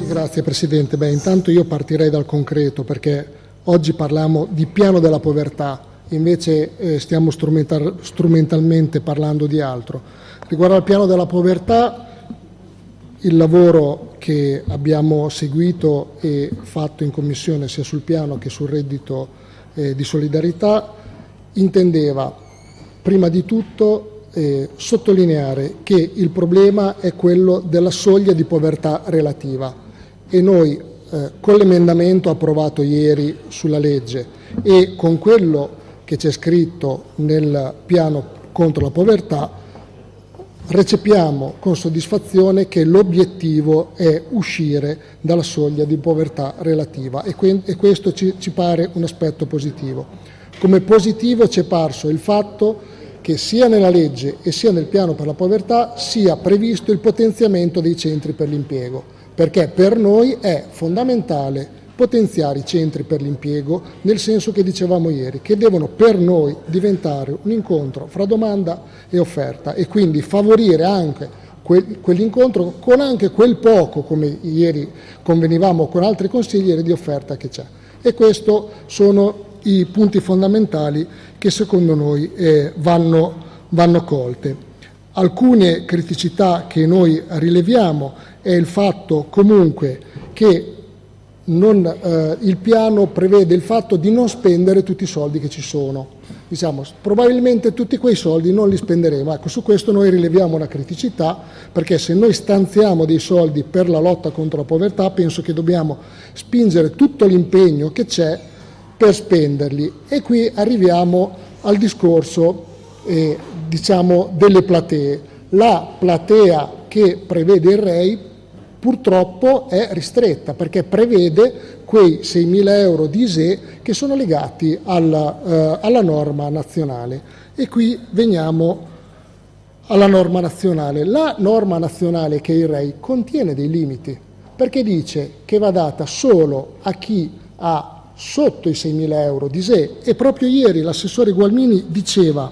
Sì, grazie Presidente. Beh, intanto io partirei dal concreto perché oggi parliamo di piano della povertà, invece eh, stiamo strumental strumentalmente parlando di altro. Riguardo al piano della povertà, il lavoro che abbiamo seguito e fatto in Commissione sia sul piano che sul reddito eh, di solidarietà intendeva prima di tutto eh, sottolineare che il problema è quello della soglia di povertà relativa e noi eh, con l'emendamento approvato ieri sulla legge e con quello che c'è scritto nel piano contro la povertà recepiamo con soddisfazione che l'obiettivo è uscire dalla soglia di povertà relativa e, e questo ci, ci pare un aspetto positivo. Come positivo ci è parso il fatto che sia nella legge e sia nel piano per la povertà sia previsto il potenziamento dei centri per l'impiego, perché per noi è fondamentale potenziare i centri per l'impiego nel senso che dicevamo ieri, che devono per noi diventare un incontro fra domanda e offerta e quindi favorire anche quell'incontro con anche quel poco, come ieri convenivamo con altri consiglieri, di offerta che c'è. E questi sono i punti fondamentali che secondo noi eh, vanno, vanno colte. Alcune criticità che noi rileviamo è il fatto comunque che non, eh, il piano prevede il fatto di non spendere tutti i soldi che ci sono. Diciamo, probabilmente tutti quei soldi non li spenderemo. Ecco, su questo noi rileviamo una criticità, perché se noi stanziamo dei soldi per la lotta contro la povertà, penso che dobbiamo spingere tutto l'impegno che c'è per spenderli. E qui arriviamo al discorso eh, diciamo, delle platee. La platea che prevede il REI purtroppo è ristretta perché prevede quei 6.000 euro di ISE che sono legati alla, eh, alla norma nazionale. E qui veniamo alla norma nazionale. La norma nazionale che è il REI contiene dei limiti perché dice che va data solo a chi ha sotto i 6.000 euro di ISE e proprio ieri l'assessore Gualmini diceva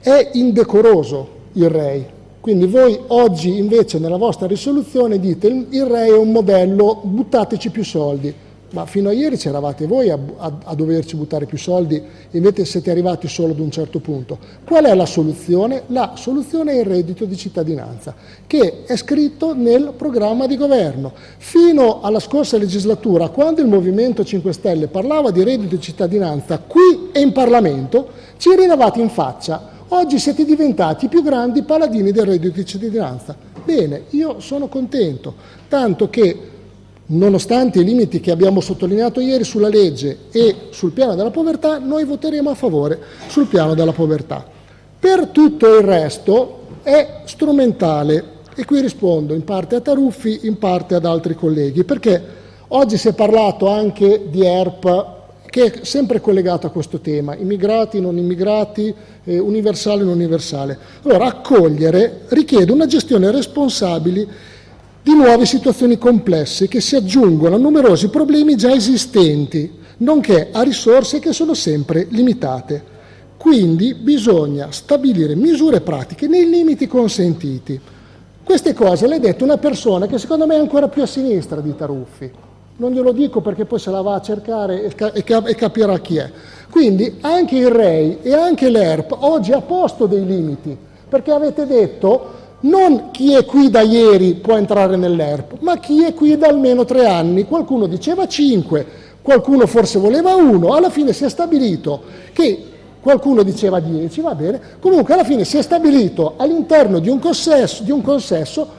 è indecoroso il REI quindi voi oggi invece nella vostra risoluzione dite il REI è un modello, buttateci più soldi. Ma fino a ieri c'eravate voi a, a, a, doverci buttare più soldi invece siete arrivati solo ad un certo punto. Qual è la soluzione? La soluzione è il reddito di cittadinanza, che è scritto nel programma di governo. Fino alla scorsa legislatura, quando il Movimento 5 Stelle parlava di reddito di cittadinanza qui e in Parlamento, ci rinavate in faccia Oggi siete diventati i più grandi paladini del reddito di cittadinanza. Bene, io sono contento, tanto che nonostante i limiti che abbiamo sottolineato ieri sulla legge e sul piano della povertà, noi voteremo a favore sul piano della povertà. Per tutto il resto è strumentale e qui rispondo in parte a Taruffi, in parte ad altri colleghi, perché oggi si è parlato anche di ERP che è sempre collegato a questo tema, immigrati, non immigrati, eh, universale, non universale. Allora, accogliere richiede una gestione responsabile di nuove situazioni complesse che si aggiungono a numerosi problemi già esistenti, nonché a risorse che sono sempre limitate. Quindi bisogna stabilire misure pratiche nei limiti consentiti. Queste cose le ha dette una persona che secondo me è ancora più a sinistra di Taruffi, non glielo dico perché poi se la va a cercare e, capirà chi è. Quindi anche il REI e anche l'ERP oggi ha posto dei limiti, perché avete detto non chi è qui da ieri può entrare nell'ERP, ma chi è qui da almeno tre anni. Qualcuno diceva cinque, qualcuno forse voleva uno, alla fine si è stabilito che qualcuno diceva dieci, va bene, comunque alla fine si è stabilito all'interno di di un consesso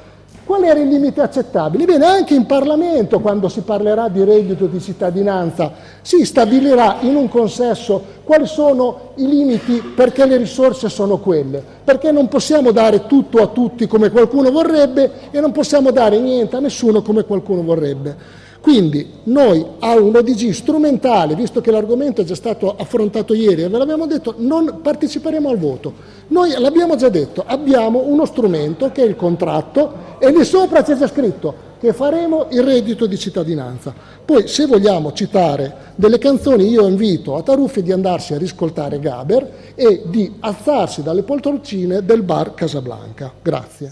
Qual era il limite accettabile? Bene, anche in Parlamento, quando si parlerà di reddito di cittadinanza, si stabilirà in un consesso quali sono i limiti perché le risorse sono quelle, perché non possiamo dare tutto a tutti come qualcuno vorrebbe e non possiamo dare niente a nessuno come qualcuno vorrebbe. Quindi noi a un ODG strumentale, visto che l'argomento è già stato affrontato ieri e ve l'abbiamo detto, non parteciperemo al voto. Noi l'abbiamo già detto, abbiamo uno strumento che è il contratto e lì sopra c'è già scritto che faremo il reddito di cittadinanza. Poi se vogliamo citare delle canzoni io invito a Taruffi di andarsi a riscoltare Gaber e di alzarsi dalle poltroncine del bar Casablanca. Grazie.